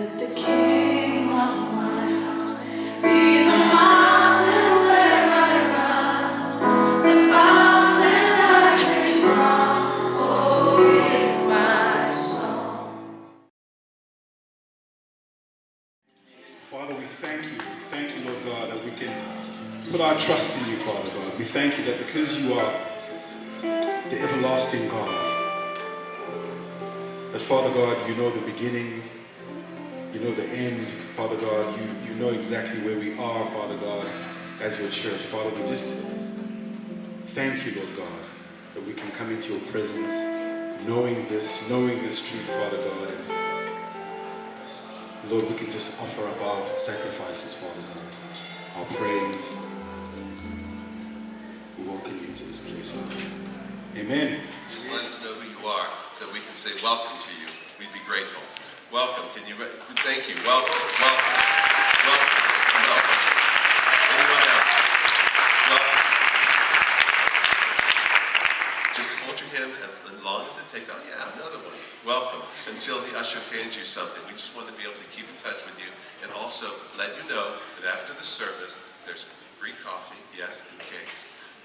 you. We thank you, Thank you, Lord God, that we can put our trust in you, Father God. We thank you that because you are the everlasting God, that Father God, you know Father God. You, you know exactly where we are, Father God, as your church. Father, we just thank you, Lord God, that we can come into your presence knowing this, knowing this truth, Father God. Lord, we can just offer up our sacrifices, Father God, our praise. We welcome you into this place, Lord. Amen. Just let us know who you are so we can say welcome to you. We'd be grateful. Welcome. Can you, thank you. Welcome, welcome, welcome, welcome. Anyone else? Welcome. Just hold your hand as long as it takes. Oh yeah, another one. Welcome. Until the ushers hand you something. We just want to be able to keep in touch with you and also let you know that after the service, there's free coffee, yes, and cake.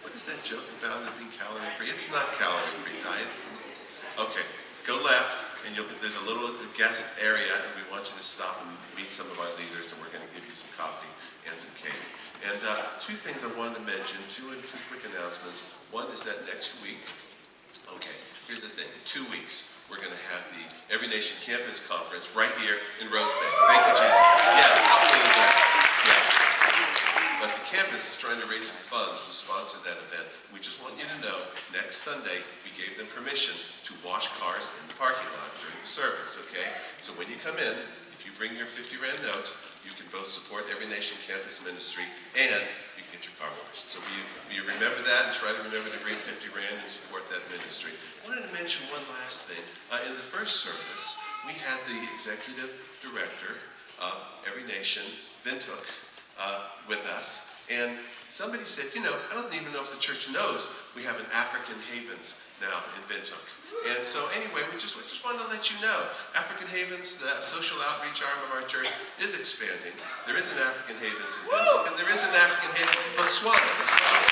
What is that joke about it being calorie free? It's not calorie free diet. Okay, go left, and there's a little guest area, and we want you to stop and meet some of our leaders, and we're going to give you some coffee and some cake. And uh, two things I wanted to mention, two two quick announcements. One is that next week, okay, here's the thing. Two weeks, we're going to have the Every Nation Campus Conference right here in Rosebank. Thank you, Jesus. Yeah, how that? Yeah. But the campus is trying to raise some funds to sponsor that event. We just want you to know, next Sunday, we gave them permission to wash cars in the parking lot during the service, okay? So when you come in, if you bring your 50 Rand note, you can both support Every Nation Campus Ministry and you can get your car washed. So will you, will you remember that and try to remember to bring 50 Rand and support that ministry? I wanted to mention one last thing. Uh, in the first service, we had the executive director of Every Nation, Windhoek, uh, with us. And somebody said, you know, I don't even know if the church knows we have an African Havens now in Windhoek. And so anyway, we just, we just wanted to let you know, African Havens, the social outreach arm of our church, is expanding. There is an African Havens in Windhoek, and there is an African Havens in Botswana as well.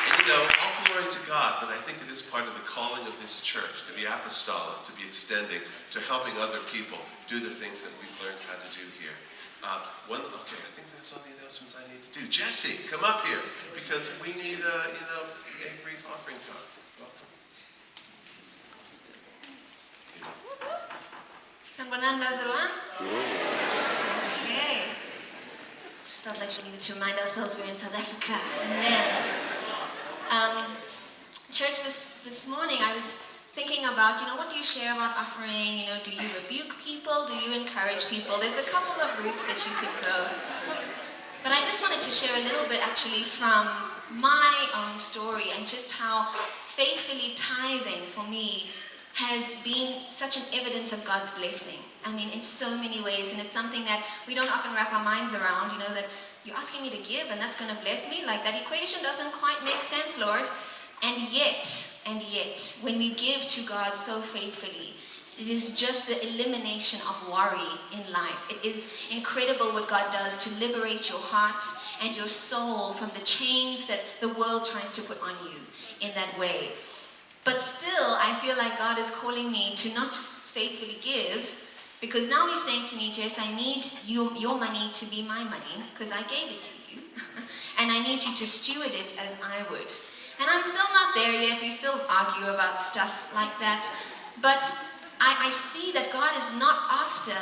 And you know, all glory to God, but I think it is part of the calling of this church to be apostolic, to be extending, to helping other people do the things that we've learned how to do here. Uh, one, okay, I think that's all the announcements I need to do. Jesse, come up here because we need, uh, you know, a brief offering time. Welcome. Sanbonanda Zerwan? Okay. Just felt like we needed to remind ourselves we're in South Africa. Amen. Um, church, this, this morning I was thinking about, you know, what do you share about offering? You know, do you rebuke people? Do you encourage people? There's a couple of routes that you could go. But I just wanted to share a little bit actually from my own story and just how faithfully tithing for me has been such an evidence of God's blessing. I mean, in so many ways, and it's something that we don't often wrap our minds around, you know, that you're asking me to give and that's going to bless me. Like that equation doesn't quite make sense, Lord. And yet, and yet, when we give to God so faithfully, it is just the elimination of worry in life. It is incredible what God does to liberate your heart and your soul from the chains that the world tries to put on you in that way. But still, I feel like God is calling me to not just faithfully give, because now He's saying to me, Jess, I need you, your money to be my money, because I gave it to you. and I need you to steward it as I would. And I'm still there yet. We still argue about stuff like that. But I, I see that God is not after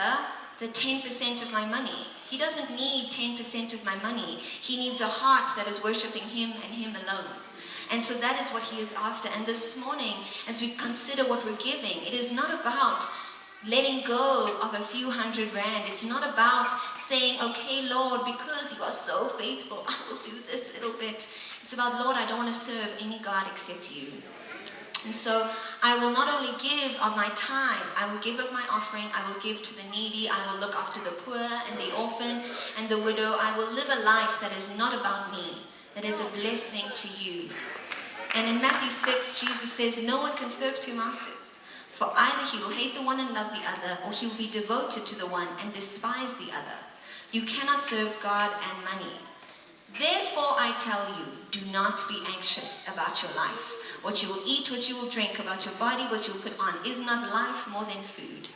the 10% of my money. He doesn't need 10% of my money. He needs a heart that is worshiping Him and Him alone. And so that is what He is after. And this morning, as we consider what we're giving, it is not about letting go of a few hundred rand. It's not about saying, okay, Lord, because you are so faithful, I will do this little bit. It's about, Lord, I don't want to serve any God except you. And so I will not only give of my time, I will give of my offering, I will give to the needy, I will look after the poor and the orphan and the widow. I will live a life that is not about me, that is a blessing to you. And in Matthew 6, Jesus says, No one can serve two masters. For either he will hate the one and love the other, or he will be devoted to the one and despise the other. You cannot serve God and money. Therefore, I tell you, do not be anxious about your life, what you will eat, what you will drink, about your body, what you will put on. Is not life more than food,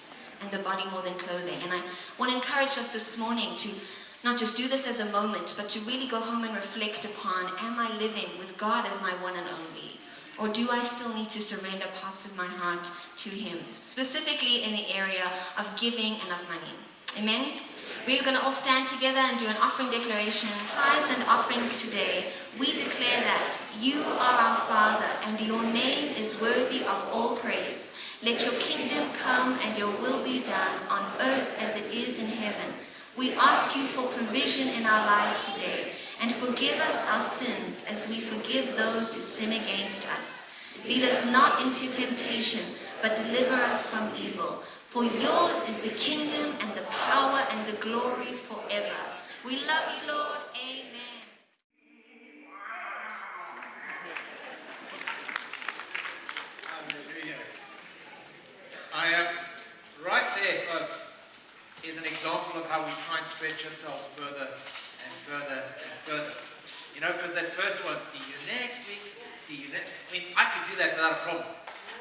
and the body more than clothing? And I want to encourage us this morning to not just do this as a moment, but to really go home and reflect upon am I living with God as my one and only? Or do I still need to surrender parts of my heart to Him, specifically in the area of giving and of money? Amen? We're going to all stand together and do an offering declaration. Tithes and offerings today. We declare that you are our Father and your name is worthy of all praise. Let your kingdom come and your will be done on earth as it is in heaven. We ask you for provision in our lives today and forgive us our sins as we forgive those who sin against us. Lead us not into temptation, but deliver us from evil. For yours is the kingdom and the power and the glory forever. We love you, Lord. Amen. I am right there, folks, is an example of how we try and stretch ourselves further and further and further. You know, because that first one, see you next week, see you next. I mean, I could do that without a problem.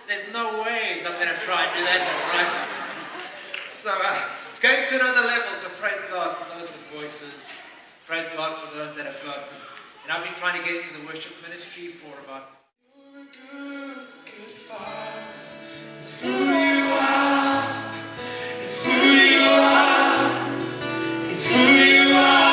There's no ways I'm going to try and do that, right? So uh, it's going to another level. So praise God for those with voices. Praise God for those that have got. And I've been trying to get into the worship ministry for about. It's who you are. It's who you are.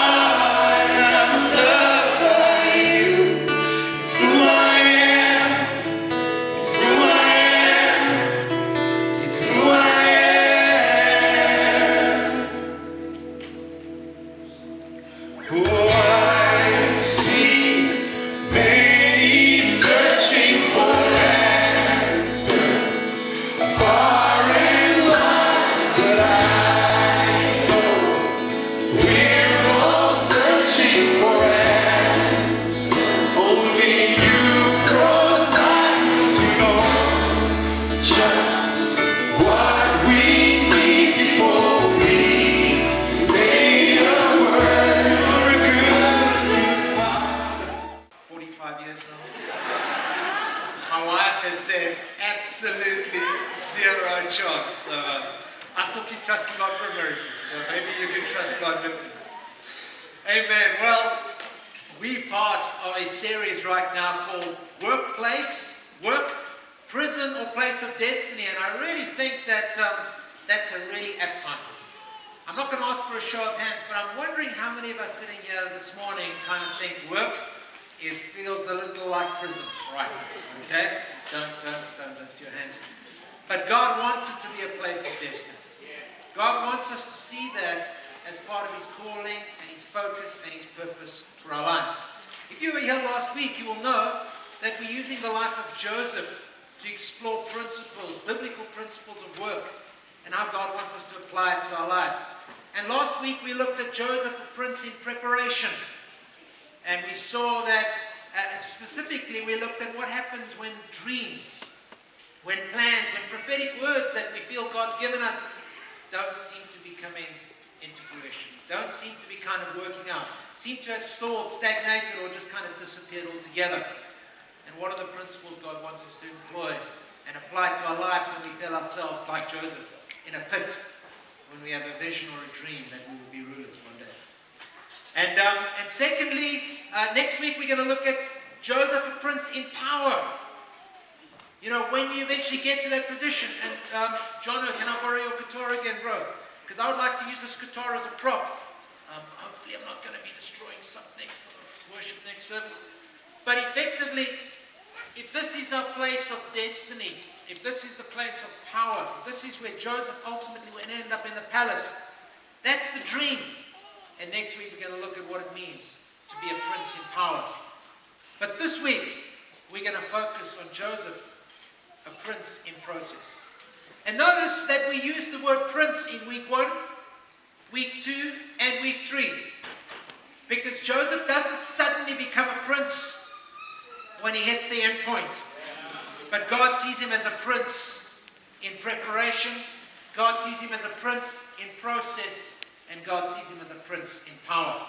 Explore principles, biblical principles of work, and how God wants us to apply it to our lives. And last week we looked at Joseph the prince in preparation. And we saw that uh, specifically we looked at what happens when dreams, when plans, when prophetic words that we feel God's given us don't seem to be coming into fruition, don't seem to be kind of working out, seem to have stalled, stagnated, or just kind of disappeared altogether. What are the principles God wants us to employ and apply to our lives when we feel ourselves like Joseph in a pit, when we have a vision or a dream that we will be rulers one day? And, um, and secondly, uh, next week we're going to look at Joseph, a prince in power. You know, when you eventually get to that position, and um, Jono, can I borrow your guitar again, bro? Because I would like to use this guitar as a prop. Um, hopefully, I'm not going to be destroying something for worship next service. But effectively, if this is our place of destiny, if this is the place of power, this is where Joseph ultimately will end up in the palace, that's the dream. And next week we're going to look at what it means to be a prince in power. But this week we're going to focus on Joseph, a prince in process. And notice that we use the word prince in week one, week two, and week three. Because Joseph doesn't suddenly become when he hits the end point. But God sees him as a prince in preparation, God sees him as a prince in process, and God sees him as a prince in power.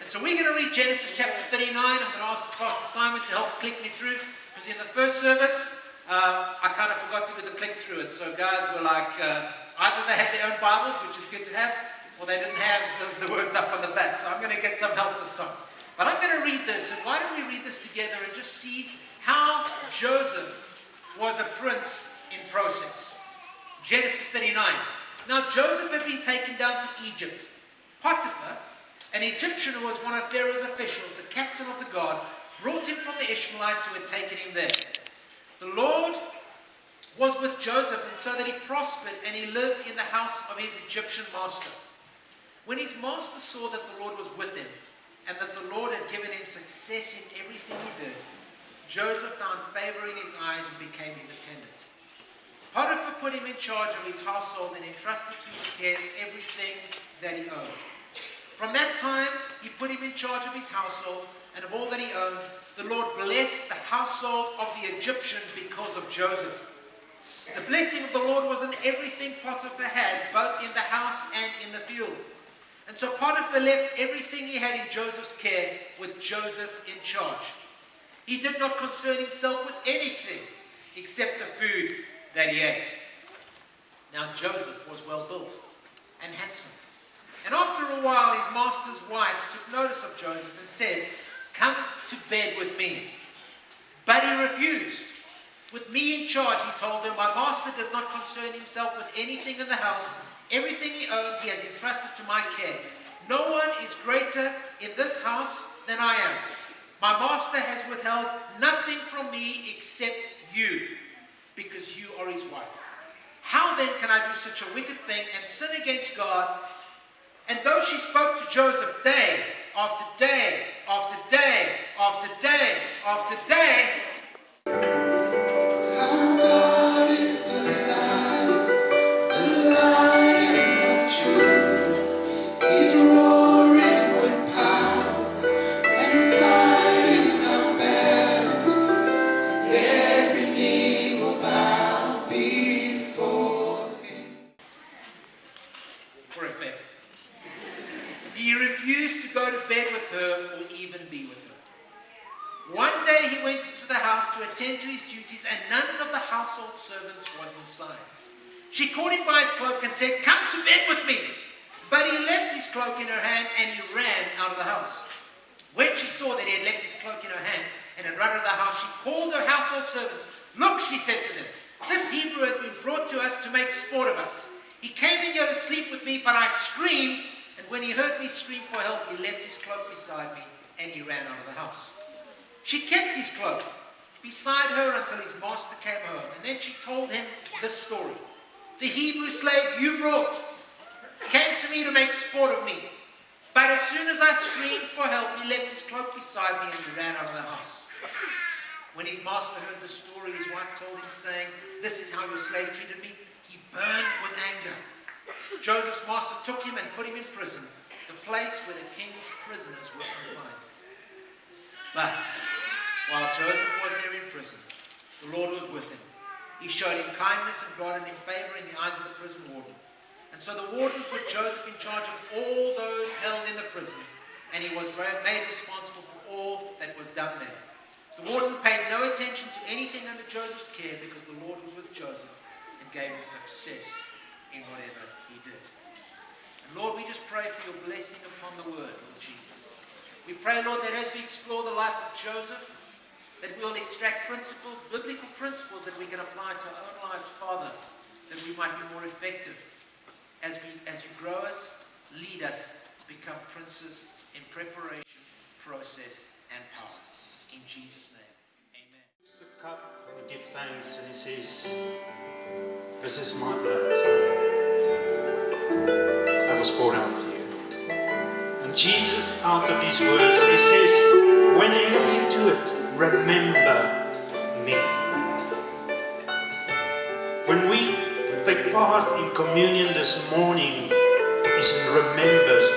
And so we're going to read Genesis chapter 39. I'm going to ask Pastor Simon to help click me through, because in the first service, uh, I kind of forgot to do the click through it. So guys were like, uh, either they had their own Bibles, which is good to have, or they didn't have the, the words up on the back. So I'm going to get some help this time. But I'm going to read this, and why don't we read this together and just see how Joseph was a prince in process. Genesis 39. Now Joseph had been taken down to Egypt. Potiphar, an Egyptian who was one of Pharaoh's officials, the captain of the guard, brought him from the Ishmaelites who had taken him there. The Lord was with Joseph, and so that he prospered, and he lived in the house of his Egyptian master. When his master saw that the Lord was with him, and that the Lord had given him success in everything he did, Joseph found favor in his eyes and became his attendant. Potiphar put him in charge of his household and entrusted to his care everything that he owned. From that time, he put him in charge of his household and of all that he owned. The Lord blessed the household of the Egyptian because of Joseph. The blessing of the Lord was in everything Potiphar had, both in the house and in the field. And so Potiphar left everything he had in Joseph's care with Joseph in charge. He did not concern himself with anything except the food that he ate. Now Joseph was well built and handsome. And after a while, his master's wife took notice of Joseph and said, Come to bed with me. But he refused. With me in charge, he told her, My master does not concern himself with anything in the house. Everything he owns, he has entrusted to my care. No one is greater in this house than I am. My master has withheld nothing from me except you, because you are his wife. How then can I do such a wicked thing and sin against God? And though she spoke to Joseph day after day after day after day after day, and none of the household servants was inside. She caught him by his cloak and said, Come to bed with me. But he left his cloak in her hand and he ran out of the house. When she saw that he had left his cloak in her hand and had run out of the house, she called her household servants. Look, she said to them, this Hebrew has been brought to us to make sport of us. He came in here to sleep with me, but I screamed, and when he heard me scream for help, he left his cloak beside me and he ran out of the house. She kept his cloak beside her until his master came home, and then she told him this story. The Hebrew slave you brought came to me to make sport of me. But as soon as I screamed for help, he left his cloak beside me and he ran out of the house. When his master heard the story, his wife told him, saying, This is how your slave treated me. He burned with anger. Joseph's master took him and put him in prison, the place where the king's prisoners were confined. But while Joseph was there in prison, the Lord was with him. He showed him kindness and granted him favor in the eyes of the prison warden. And so the warden put Joseph in charge of all those held in the prison, and he was made responsible for all that was done there. The warden paid no attention to anything under Joseph's care because the Lord was with Joseph and gave him success in whatever he did. And Lord, we just pray for your blessing upon the word, Lord Jesus. We pray, Lord, that as we explore the life of Joseph, that we'll extract principles, biblical principles that we can apply to our own lives, Father, that we might be more effective as, we, as you grow us, lead us to become princes in preparation, process, and power. In Jesus' name, amen. the cup and give thanks, and he says, This is my blood that was poured out for you. And Jesus, of these words, he says, Whenever you do it, remember me. When we take part in communion this morning, it's in remembrance,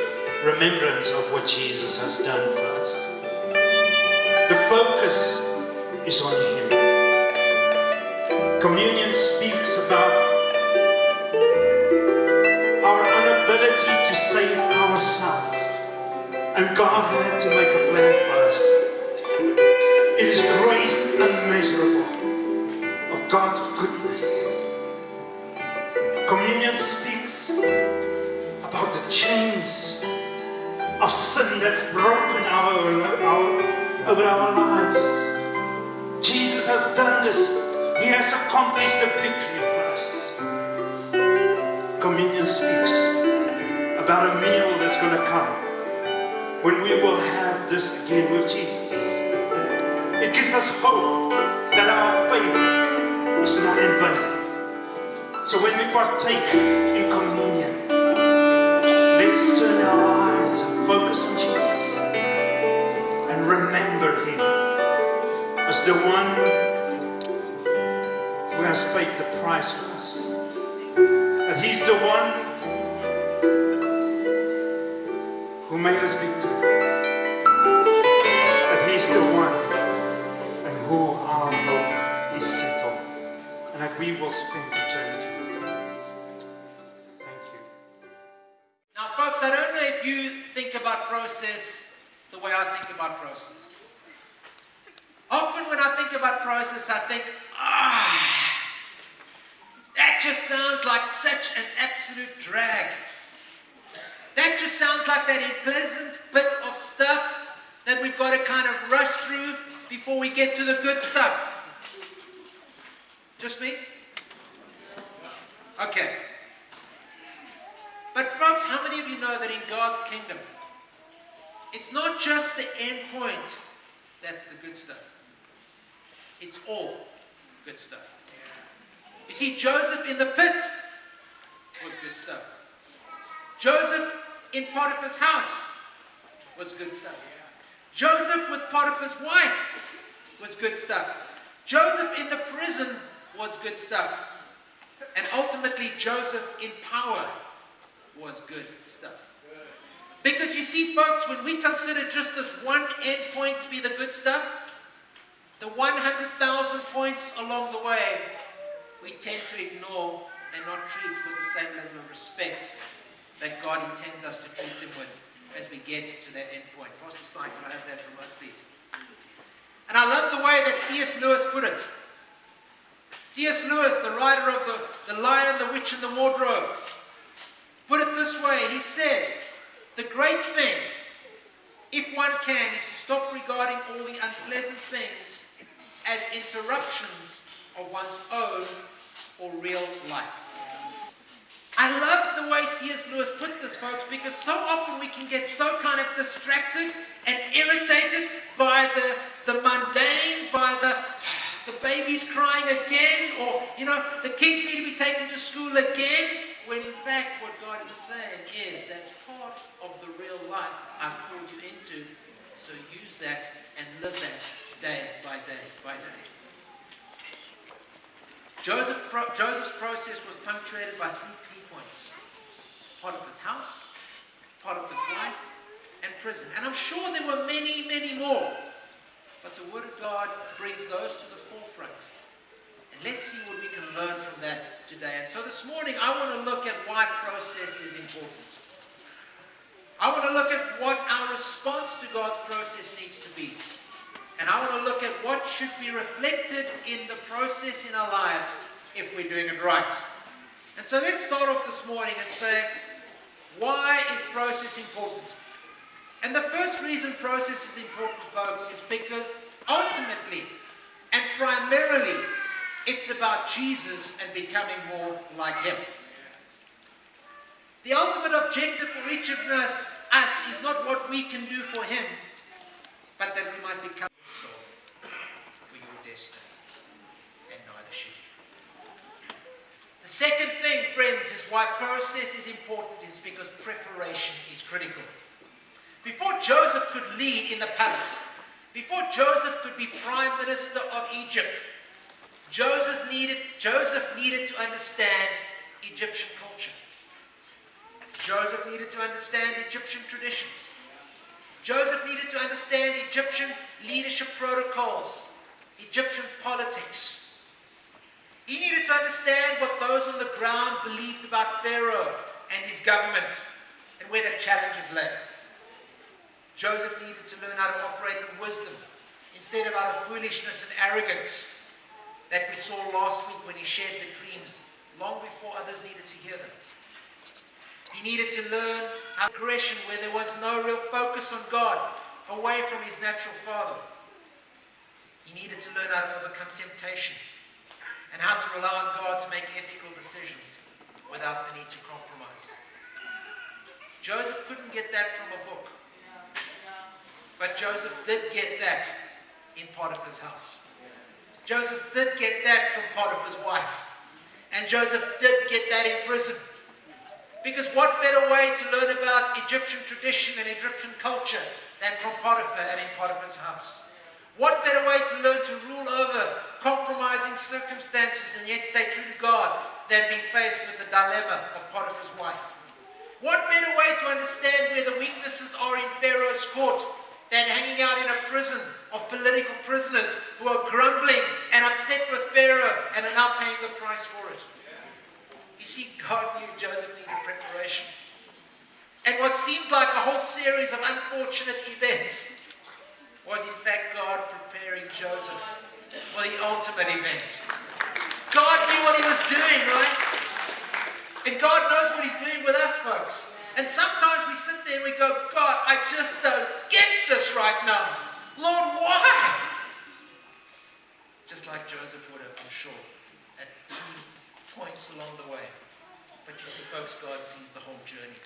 remembrance of what Jesus has done for us. The focus is on Him. Communion speaks about our inability to save ourselves. And God had to make a plan for us. About the chains of sin that's broken our, our, over our lives. Jesus has done this. He has accomplished the victory for us. Communion speaks about a meal that's going to come when we will have this again with Jesus. It gives us hope that our faith is not in vain. So when we partake in communion, turn our eyes and focus on Jesus and remember Him as the one who has paid the price for us. That He's the one who made us victor. That He's the one and who our hope is settled. And that we will spend eternity process the way I think about process. Often when I think about process, I think, ah, that just sounds like such an absolute drag. That just sounds like that unpleasant bit of stuff that we've got to kind of rush through before we get to the good stuff. Just me? Okay. But folks, how many of you know that in God's kingdom, it's not just the end point that's the good stuff. It's all good stuff. You see, Joseph in the pit was good stuff. Joseph in Potiphar's house was good stuff. Joseph with Potiphar's wife was good stuff. Joseph in the prison was good stuff. And ultimately, Joseph in power was good stuff. Because you see, folks, when we consider just this one end point to be the good stuff, the 100,000 points along the way, we tend to ignore and not treat with the same level of respect that God intends us to treat them with as we get to that end point. Pastor Simon, I have that remote, please? And I love the way that C.S. Lewis put it. C.S. Lewis, the writer of the, the Lion, the Witch, and the Wardrobe, put it this way. He said, The great thing, if one can, is to stop regarding all the unpleasant things as interruptions of one's own or real life. I love the way C.S. Lewis put this, folks, because so often we can get so kind of distracted and irritated by the, the mundane, by the the baby's crying again, or you know, the kids need to be taken to school again, when in fact what God is saying is that's part of the real life I've called you into. So use that and live that day by day by day. Joseph, Joseph's process was punctuated by three key points Potiphar's house, Potiphar's wife, and prison. And I'm sure there were many, many more. But the Word of God brings those to the forefront. Let's see what we can learn from that today. And so this morning, I want to look at why process is important. I want to look at what our response to God's process needs to be. And I want to look at what should be reflected in the process in our lives if we're doing it right. And so let's start off this morning and say, why is process important? And the first reason process is important, folks, is because ultimately and primarily it's about Jesus and becoming more like Him. The ultimate objective for each of us, us is not what we can do for Him, but that we might become for your destiny. And neither should you. The second thing, friends, is why process is important is because preparation is critical. Before Joseph could lead in the palace, before Joseph could be prime minister of Egypt, Joseph needed, Joseph needed to understand Egyptian culture. Joseph needed to understand Egyptian traditions. Joseph needed to understand Egyptian leadership protocols, Egyptian politics. He needed to understand what those on the ground believed about Pharaoh and his government. and where the challenges lay. Joseph needed to learn how to operate in wisdom instead of out of foolishness and arrogance that we saw last week when he shared the dreams long before others needed to hear them. He needed to learn how aggression where there was no real focus on God, away from his natural father. He needed to learn how to overcome temptation and how to rely on God to make ethical decisions without the need to compromise. Joseph couldn't get that from a book. But Joseph did get that in Potiphar's house. Joseph did get that from Potiphar's wife. And Joseph did get that in prison. Because what better way to learn about Egyptian tradition and Egyptian culture than from Potiphar and in Potiphar's house? What better way to learn to rule over compromising circumstances and yet stay true to God than being faced with the dilemma of Potiphar's wife? What better way to understand where the weaknesses are in Pharaoh's court than hanging out in a prison of political prisoners who are grumbling and upset with Pharaoh and are now paying the price for it? You see, God knew Joseph needed preparation. And what seemed like a whole series of unfortunate events was in fact God preparing Joseph for the ultimate event. God knew what he was doing, right? And God knows what he's doing with us, folks. And sometimes we sit there and we go, God, I just don't get this right now. Lord, why? Just like Joseph would have, I'm sure, at two points along the way. But you see, folks, God sees the whole journey.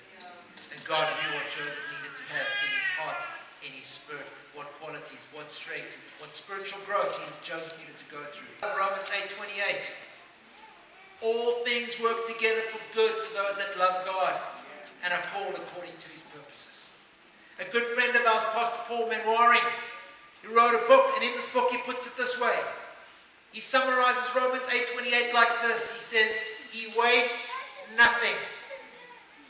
And God knew what Joseph needed to have in his heart, in his spirit, what qualities, what strengths, what spiritual growth Joseph needed to go through. Romans 8 28. All things work together for good to those that love God and are called according to his purposes. A good friend of ours, Pastor Paul Manwaring, he wrote a book, and in this book he puts it this way. He summarizes Romans 8:28 like this. He says, He wastes nothing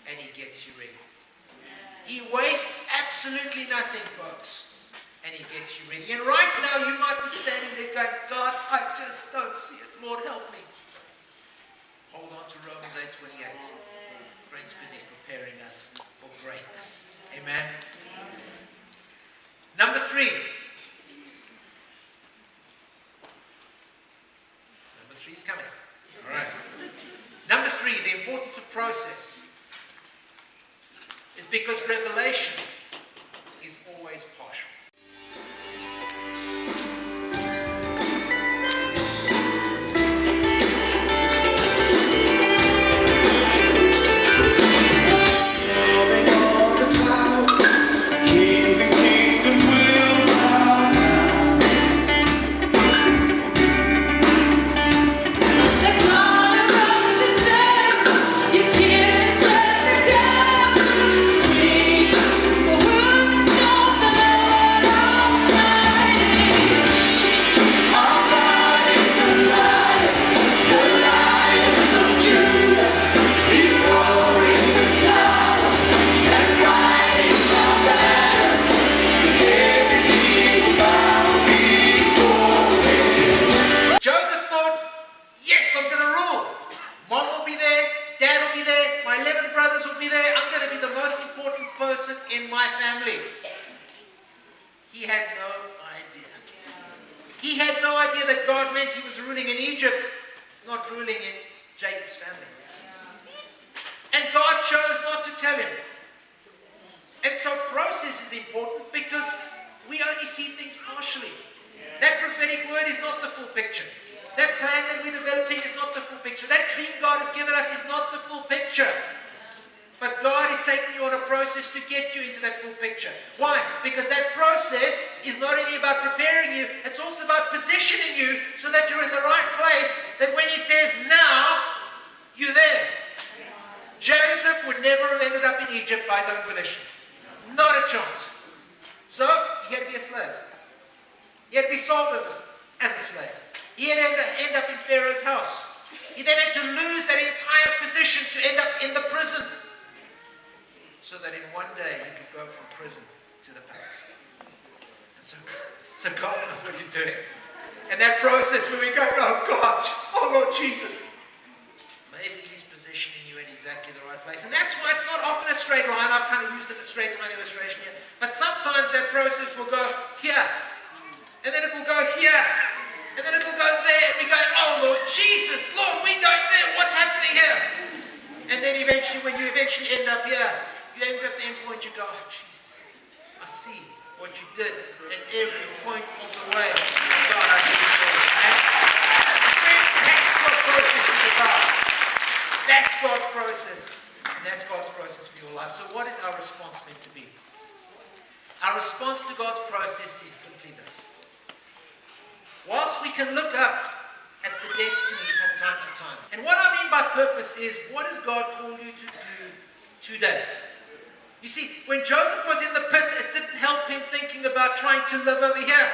and he gets you ready. He wastes absolutely nothing, folks, and he gets you ready. And right now you might be standing there going, God, I just don't see it. Lord, help me. Hold on to Romans 8:28. Great because preparing us for greatness. Amen. Number three. Number three is coming. All right. Number three, the importance of process is because revelation is always partial. That prophetic word is not the full picture. That plan that we're developing is not the full picture. That dream God has given us is not the full picture. But God is taking you on a process to get you into that full picture. Why? Because that process is not only about preparing you, it's also about positioning you so that you're in the right place, that when He says now, you're there. Joseph would never have ended up in Egypt by his own volition. Not a chance. So, he had to be a slave. He had to be sold as a, as a slave. He had to end up in Pharaoh's house. He then had to lose that entire position to end up in the prison. So that in one day he could go from prison to the palace. And so, so God knows what he's doing. And that process where we go, oh God, oh Lord Jesus. Maybe he's positioning you in exactly the right place. And that's why it's not often a a straight line. I've kind of used it a straight line illustration here. But sometimes that process will go here, and then it will go here, and then it will go there, and we go, oh Lord Jesus, Lord, we're going there. What's happening here? And then eventually, when you eventually end up here, you end up at the end point, you go, oh Jesus, I see what you did at every point of the way. God, I. That's what process is about. That's God's process. And that's God's process for your life. So what is our response meant to be? Our response to God's process is simply this. Whilst we can look up at the destiny from time to time. And what I mean by purpose is what has God called you to do today? You see, when Joseph was in the pit, it didn't help him thinking about trying to live over here.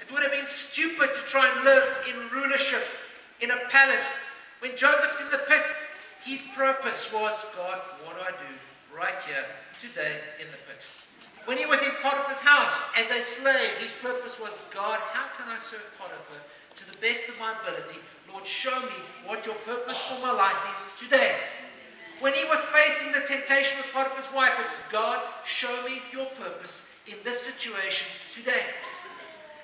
It would have been stupid to try and live in rulership, in a palace. When Joseph's in the pit, his purpose was, God, what do I do right here, today, in the pit? When he was in Potiphar's house as a slave, his purpose was, God, how can I serve Potiphar to the best of my ability? Lord, show me what your purpose for my life is today. When he was facing the temptation with Potiphar's wife, it's God, show me your purpose in this situation today.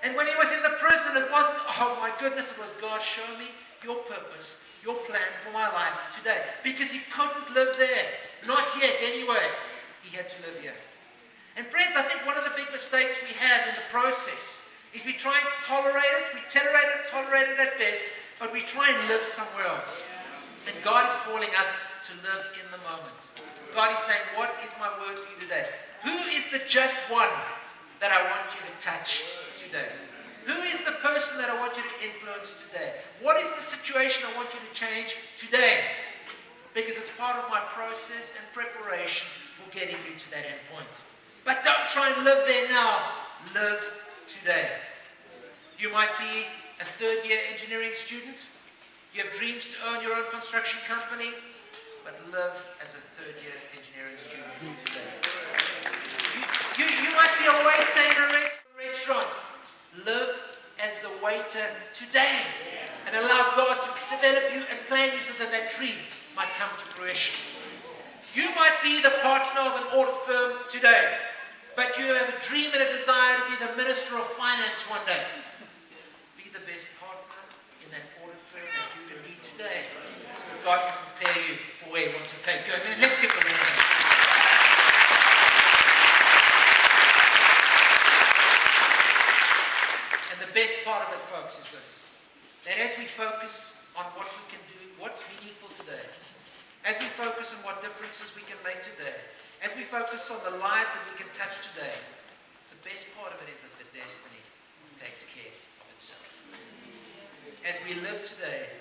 And when he was in the prison, it wasn't, oh my goodness, it was God, show me your purpose, your plan for my life today. Because he couldn't live there. Not yet, anyway. He had to live here. And friends, I think one of the big mistakes we have in the process is we try and tolerate it, we tolerate it, tolerate it at best, but we try and live somewhere else. And God is calling us to live in the moment. God is saying, What is my word for you today? Who is the just one that I want you to touch today? Who is the person that I want you to influence today? What is the situation I want you to change today? Because it's part of my process and preparation for getting you to that end point. But don't try and live there now. Live today. You might be a third year engineering student. You have dreams to own your own construction company, but live as a third year engineering student today. You, you, you might be a waiter in a res- restaurant. Live as the waiter today and allow God to develop you and plan you so that that dream might come to fruition. You might be the partner of an audit firm today, but you have a dream and a desire to be the minister of finance one day. Be the best partner in that audit firm that you can be today, so that God can prepare you for where He wants to take you. Let's give them a hand. And the best part of it, folks, is this. That as we focus on what we can do, what's meaningful today, as we focus on what differences we can make today, as we focus on the lives that we can touch today, the best part of it is that the destiny takes care of itself. As we live today,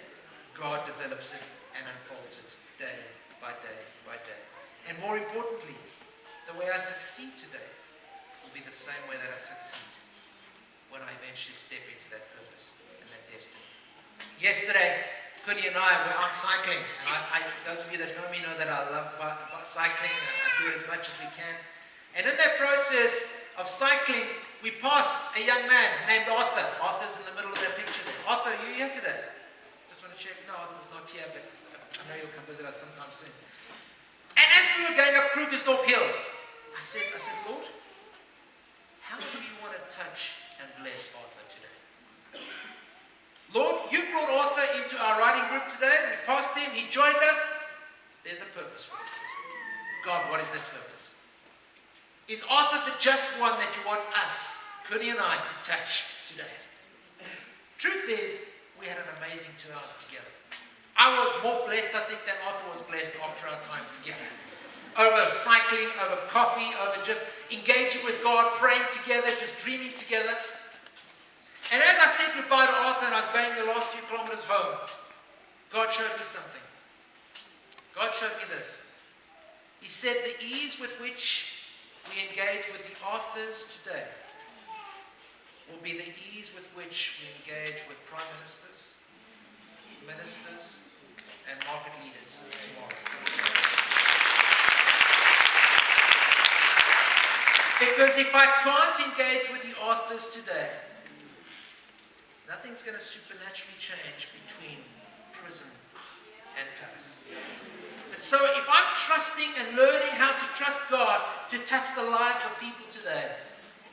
God develops it and unfolds it day by day by day. And more importantly, the way I succeed today will be the same way that I succeed when I eventually step into that purpose and that destiny. Yesterday, And I were out cycling. And I, I, those of you that know me know that I love cycling and I do it as much as we can. And in that process of cycling, we passed a young man named Arthur. Arthur's in the middle of that picture there. Arthur, are you here today? Just want to check. No, Arthur's not here, but I know you'll come visit us sometime soon. And as we were going up Krugersdorp Hill, I said, I said, Lord, how do you want to touch and bless Arthur today? You brought Arthur into our writing group today. We passed him. He joined us. There's a purpose for this. God, what is that purpose? Is Arthur the just one that you want us, Connie and I, to touch today? Truth is, we had an amazing two hours together. I was more blessed, I think, than Arthur was blessed after our time together. Over cycling, over coffee, over just engaging with God, praying together, just dreaming together. And as I said goodbye to Arthur and I was going the last few kilometers home, God showed me something. God showed me this. He said the ease with which we engage with the Arthurs today will be the ease with which we engage with prime ministers, ministers, and market leaders tomorrow. Because if I can't engage with the Arthurs today, nothing's going to supernaturally change between prison and colors. And so if I'm trusting and learning how to trust God to touch the lives of people today,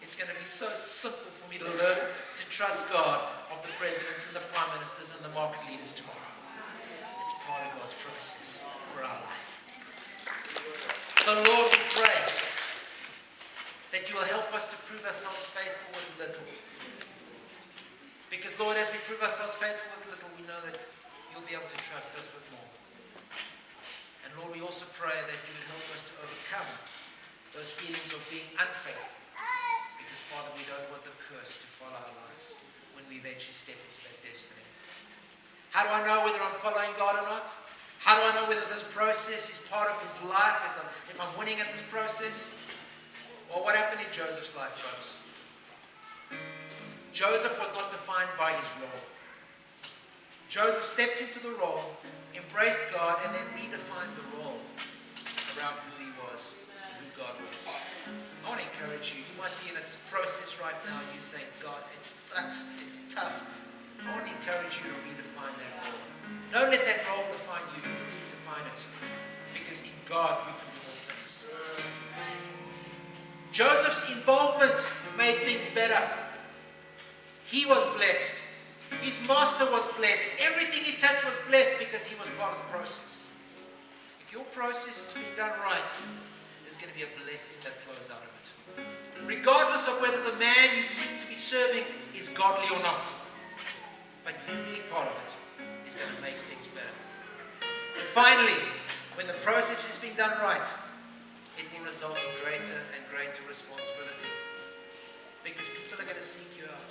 it's going to be so simple for me to learn to trust God of the presidents and the prime ministers and the market leaders tomorrow. It's part of God's process for our life. So Lord, we pray that you will help us to prove ourselves faithful with little. Because Lord, as we prove ourselves faithful with little, we know that you'll be able to trust us with more. And Lord, we also pray that you would help us to overcome those feelings of being unfaithful. Because, Father, we don't want the curse to follow our lives when we eventually step into that destiny. How do I know whether I'm following God or not? How do I know whether this process is part of his life, if I'm, if I'm winning at this process? Well, what happened in Joseph's life, folks? Joseph was not defined by his role. Joseph stepped into the role, embraced God, and then redefined the role around who he was who God was. I want to encourage you. You might be in a process right now and you're saying, God, it sucks, it's tough. I want to encourage you to redefine that role. Don't let that role define you. Redefine it. Because in God you can do all things. Joseph's involvement made things better. He was blessed. His master was blessed. Everything he touched was blessed because he was part of the process. If your process is being done right, there's going to be a blessing that flows out of it. Regardless of whether the man you seem to be serving is godly or not. But you being part of it is going to make things better. And finally, when the process is being done right, it will result in greater and greater responsibility. Because people are going to seek you out.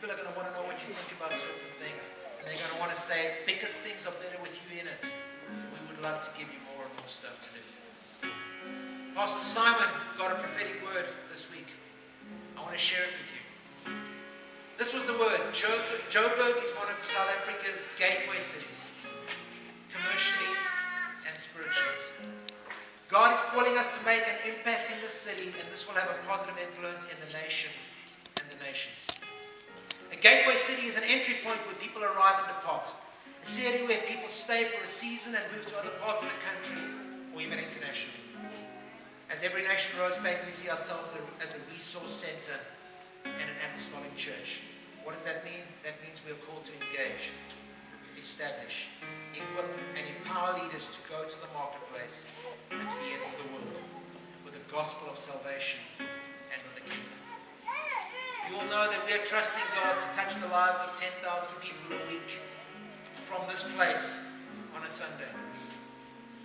People are going to want to know what you think about certain things. And they're going to want to say, because things are better with you in it, we would love to give you more and more stuff to do. Pastor Simon got a prophetic word this week. I want to share it with you. This was the word. Joburg is one of South Africa's gateway cities, commercially and spiritually. God is calling us to make an impact in the city, and this will have a positive influence in the nation and the nations. A gateway city is an entry point where people arrive and depart. A city where people stay for a season and move to other parts of the country or even internationally. As Every Nation Rosebank, we see ourselves as a resource center and an apostolic church. What does that mean? That means we are called to engage, establish, equip, and empower leaders to go to the marketplace and to the ends of the world with the gospel of salvation and of the kingdom. You will know that we are trusting God to touch the lives of 10,000 people a week from this place on a Sunday.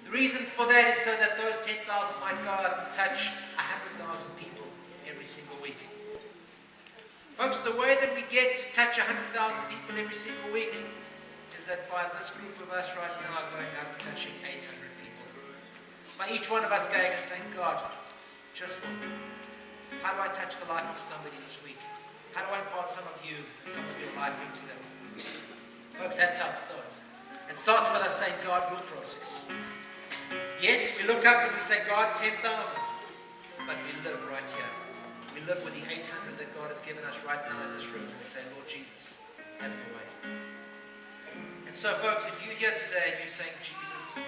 The reason for that is so that those 10,000 might go out and touch 100,000 people every single week. Folks, the way that we get to touch 100,000 people every single week is that by this group of us right now going out and touching 800 people. By each one of us going and saying, God, just. How do I touch the life of somebody this week? How do I impart some of you and some of your life into them? Folks, that's how it starts. It starts with us saying, God, your process. Yes, we look up and we say, God, 10,000. But we live right here. We live with the 800 that God has given us right now in this room. And we say, Lord Jesus, have your way. And so, folks, if you're here today and you're saying, Jesus,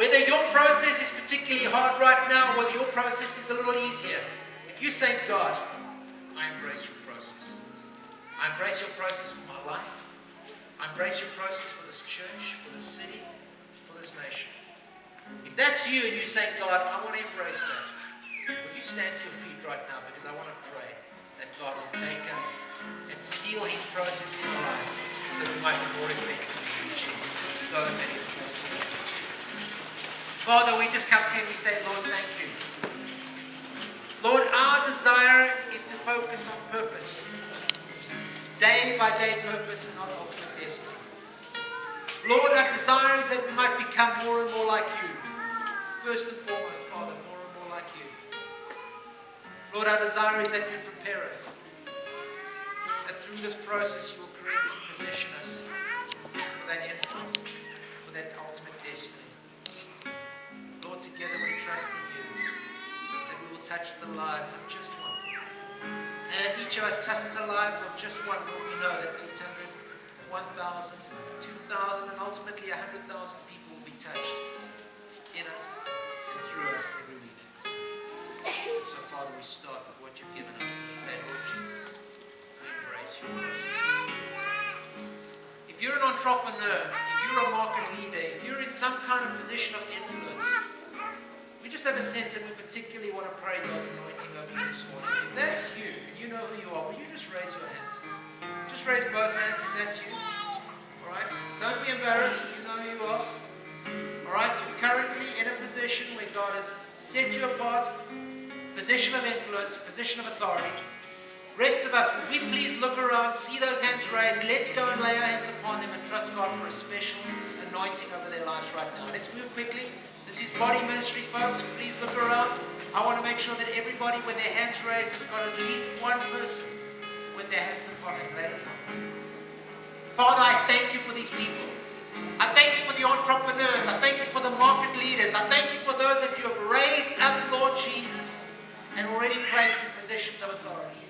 whether your process is particularly hard right now, whether your process is a little easier, if you're saying, God, I embrace your process for my life. I embrace your process for this church, for this city, for this nation. If that's you and you say, God, I want to embrace that, will you stand to your feet right now? Because I want to pray that God will take us and seal his process in our lives so that we might be more effective in reaching those that he's. Father, we just come to you and we say, Lord, thank you. Lord, our desire is to focus on purpose. Day by day purpose and not ultimate destiny. Lord, our desire is that we might become more and more like you. First and foremost, Father, more and more like you. Lord, our desire is that you prepare us. That through this process you will create and position us for that end, for that ultimate destiny. Lord, together we trust in you that we will touch the lives of just one. And as each of us tests the lives of just one, we know that 800 1,000, 2,000, and ultimately 100,000 people will be touched in us and through us every week. So, Father, we start with what you've given us. We say, Lord Jesus, we embrace your process. If you're an entrepreneur, if you're a market leader, if you're in some kind of position of influence, just have a sense that we particularly want to pray God's anointing over you this morning. If that's you, and you know who you are, will you just raise your hands? Just raise both hands if that's you. Alright? Don't be embarrassed if you know who you are. Alright? You're currently in a position where God has set you apart, position of influence, position of authority. Rest of us, will we please look around, see those hands raised, let's go and lay our hands upon them and trust God for a special anointing over their lives right now. Let's move quickly. This is body ministry, folks. Please look around. I want to make sure that everybody with their hands raised has got at least one person with their hands upon it. Upon. Father, I thank you for these people. I thank you for the entrepreneurs. I thank you for the market leaders. I thank you for those that you have raised up, Lord Jesus, and already placed in positions of authority.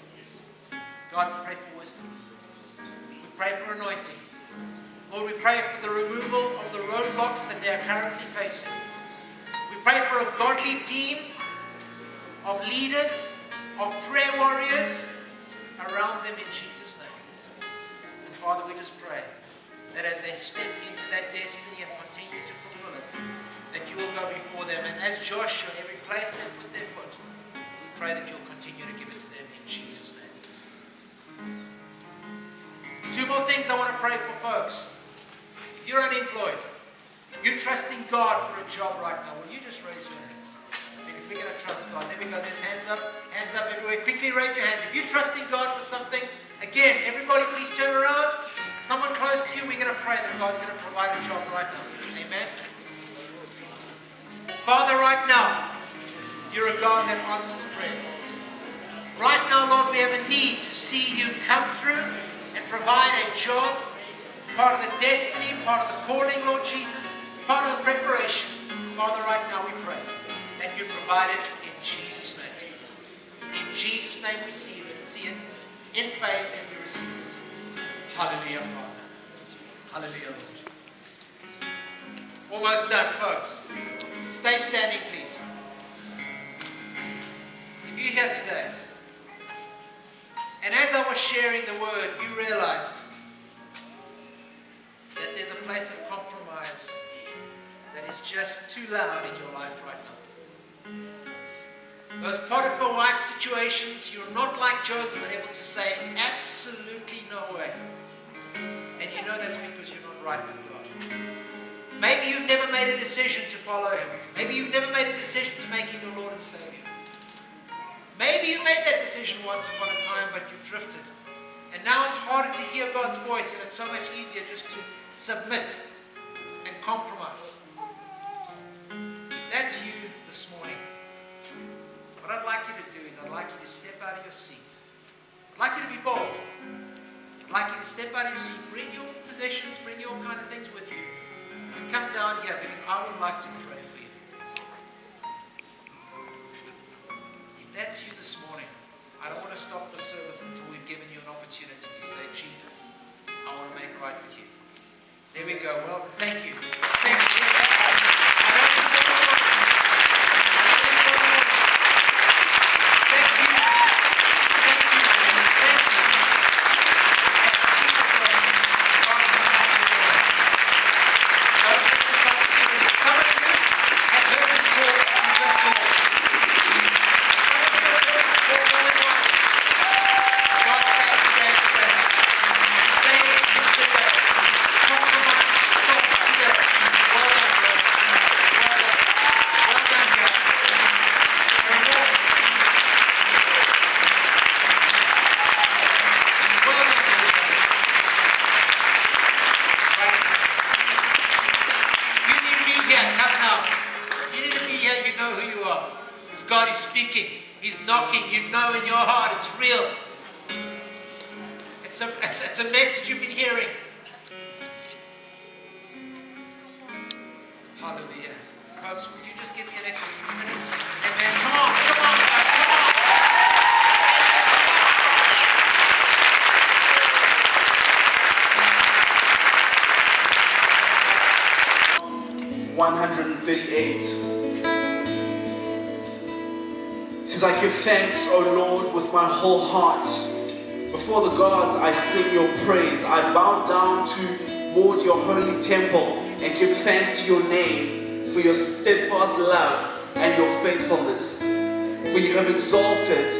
God, we pray for wisdom. We pray for anointing. Lord, we pray for the removal of the roadblocks that they are currently facing. Pray for a godly team of leaders, of prayer warriors around them in Jesus' name. And Father, we just pray that as they step into that destiny and continue to fulfill it, that you will go before them. And as Joshua, every place they put their foot, we pray that you'll continue to give it to them in Jesus' name. Two more things I want to pray for folks. If you're unemployed, you're trusting God for a job right now, will you just raise your hands? Because we're going to trust God. There we go. There's hands up. Hands up everywhere. Quickly raise your hands. If you're trusting God for something, again, everybody please turn around. Someone close to you, we're going to pray that God's going to provide a job right now. Amen. Father, right now, you're a God that answers prayers. Right now, Lord, we have a need to see you come through and provide a job, part of the destiny, part of the calling, Lord Jesus, part of the preparation. Father, right now we pray that you provide it in Jesus' name. In Jesus' name we see it, see it in faith and we receive it. Hallelujah, Father. Hallelujah, Lord. Almost done, folks. Stay standing, please. If you're here today, and as I was sharing the word, you realized that there's a place of compromise that is just too loud in your life right now. Those Potiphar wife situations, you're not like Joseph, able to say absolutely no way. And you know that's because you're not right with God. Maybe you've never made a decision to follow Him. Maybe you've never made a decision to make Him your Lord and Savior. Maybe you made that decision once upon a time, but you've drifted. And now it's harder to hear God's voice, and it's so much easier just to submit and compromise. That's you this morning, what I'd like you to do is I'd like you to step out of your seat. I'd like you to be bold. I'd like you to step out of your seat, bring your possessions, bring your kind of things with you, and come down here because I would like to pray for you. If that's you this morning, I don't want to stop the service until we've given you an opportunity to say, Jesus, I want to make right with you. There we go. Well. Thank you. 138. It says, I give thanks, O Lord, with my whole heart. Before the gods I sing your praise. I bow down to toward your holy temple and give thanks to your name for your steadfast love and your faithfulness. For you have exalted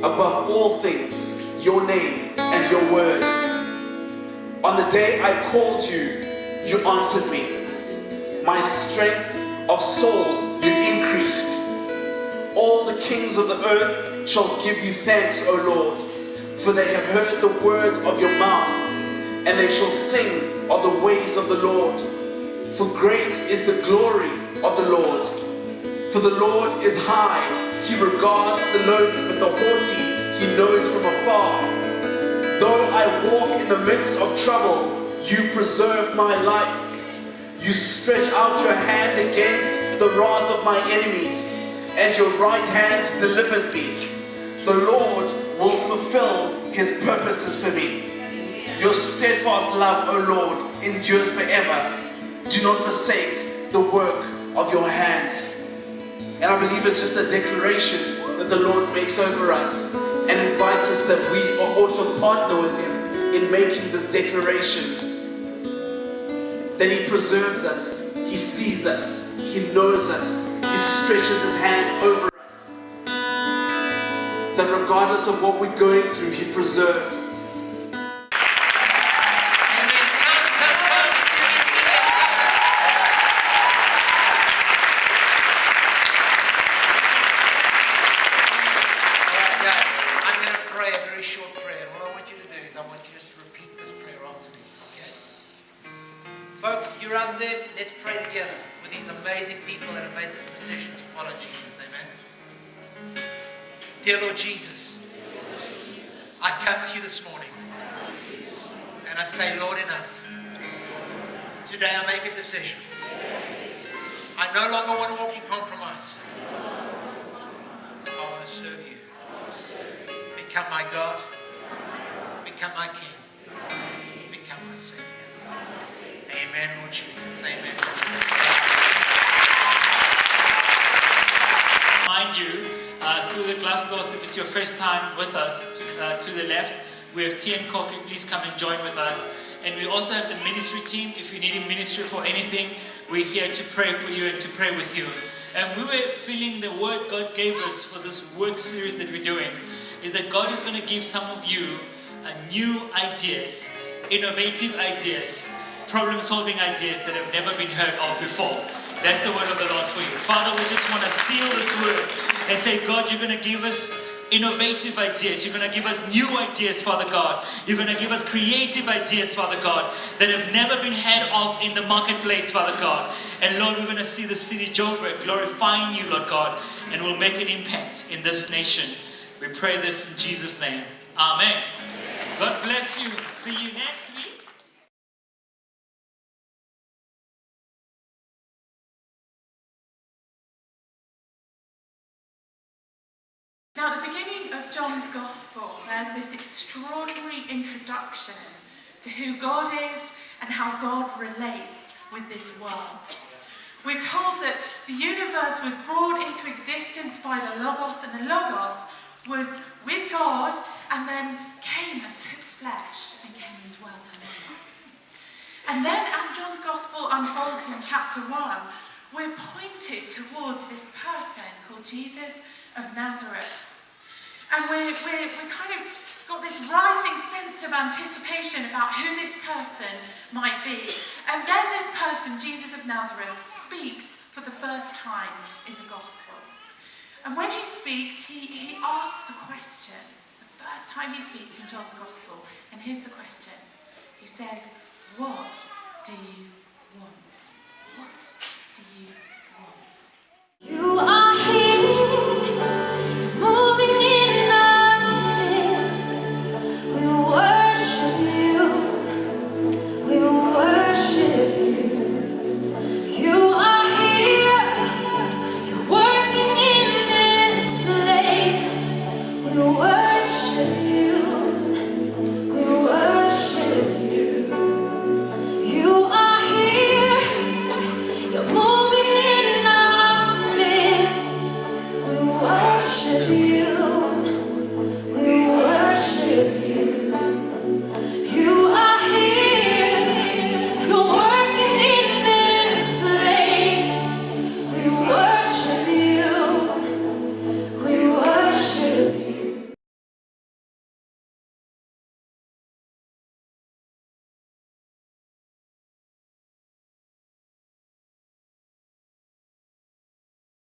above all things your name and your word. On the day I called you, you answered me. My strength of soul you increased. All the kings of the earth shall give you thanks, O Lord, for they have heard the words of your mouth, and they shall sing of the ways of the Lord. For great is the glory of the Lord. For the Lord is high, he regards the lowly, but the haughty he knows from afar. Though I walk in the midst of trouble, you preserve my life. You stretch out your hand against the wrath of my enemies, and your right hand delivers me. The Lord will fulfill his purposes for me. Your steadfast love, O Lord, endures forever. Do not forsake the work of your hands. And I believe it's just a declaration that the Lord makes over us and invites us that we ought to partner with Him in making this declaration. That He preserves us, He sees us, He knows us, He stretches His hand over us. That regardless of what we're going through, He preserves. Come and join with us. And we also have the ministry team. If you need a ministry for anything we're here to pray for you and to pray with you. And we were feeling the word god gave us for this work series that we're doing is that god is going to give some of you uh, new ideas innovative ideas problem solving ideas that have never been heard of before. That's the word of the Lord for you. Father, we just want to seal this word and say, God, you're going to give us innovative ideas. You're going to give us new ideas, Father God. You're going to give us creative ideas, Father God, that have never been heard of in the marketplace, Father God. And Lord, we're going to see the city Joburg glorifying you, Lord God, and we'll make an impact in this nation. We pray this in Jesus' name. Amen. God bless you. See you next week. Now, at the beginning of John's Gospel, there's this extraordinary introduction to who God is and how God relates with this world. We're told that the universe was brought into existence by the Logos, and the Logos was with God and then came and took flesh and came and dwelt among us. And then, as John's Gospel unfolds in chapter 1, we're pointed towards this person called Jesus of Nazareth. And we're, we're, we're kind of got this rising sense of anticipation about who this person might be. And then this person, Jesus of Nazareth, speaks for the first time in the Gospel. And when he speaks, he, he asks a question. The first time he speaks in John's Gospel. And here's the question He says, What do you want? What do you want? You are here.